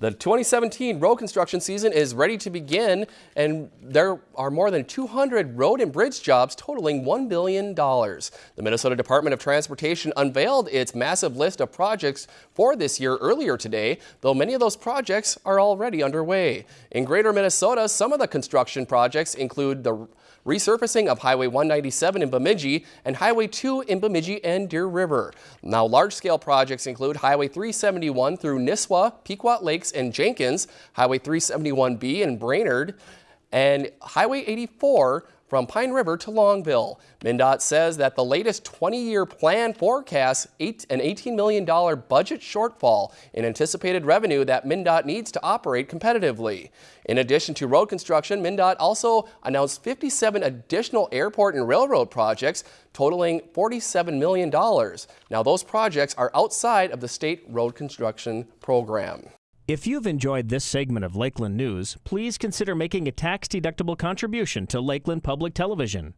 The 2017 road construction season is ready to begin, and there are more than 200 road and bridge jobs totaling $1 billion. The Minnesota Department of Transportation unveiled its massive list of projects for this year earlier today, though many of those projects are already underway. In greater Minnesota, some of the construction projects include the resurfacing of Highway 197 in Bemidji and Highway 2 in Bemidji and Deer River. Now, large-scale projects include Highway 371 through Nisswa, Pequot Lakes, and Jenkins, Highway 371B in Brainerd, and Highway 84 from Pine River to Longville. MnDOT says that the latest 20-year plan forecasts eight, an $18 million budget shortfall in anticipated revenue that MnDOT needs to operate competitively. In addition to road construction, MnDOT also announced 57 additional airport and railroad projects totaling $47 million. Now those projects are outside of the state road construction program. If you've enjoyed this segment of Lakeland News, please consider making a tax-deductible contribution to Lakeland Public Television.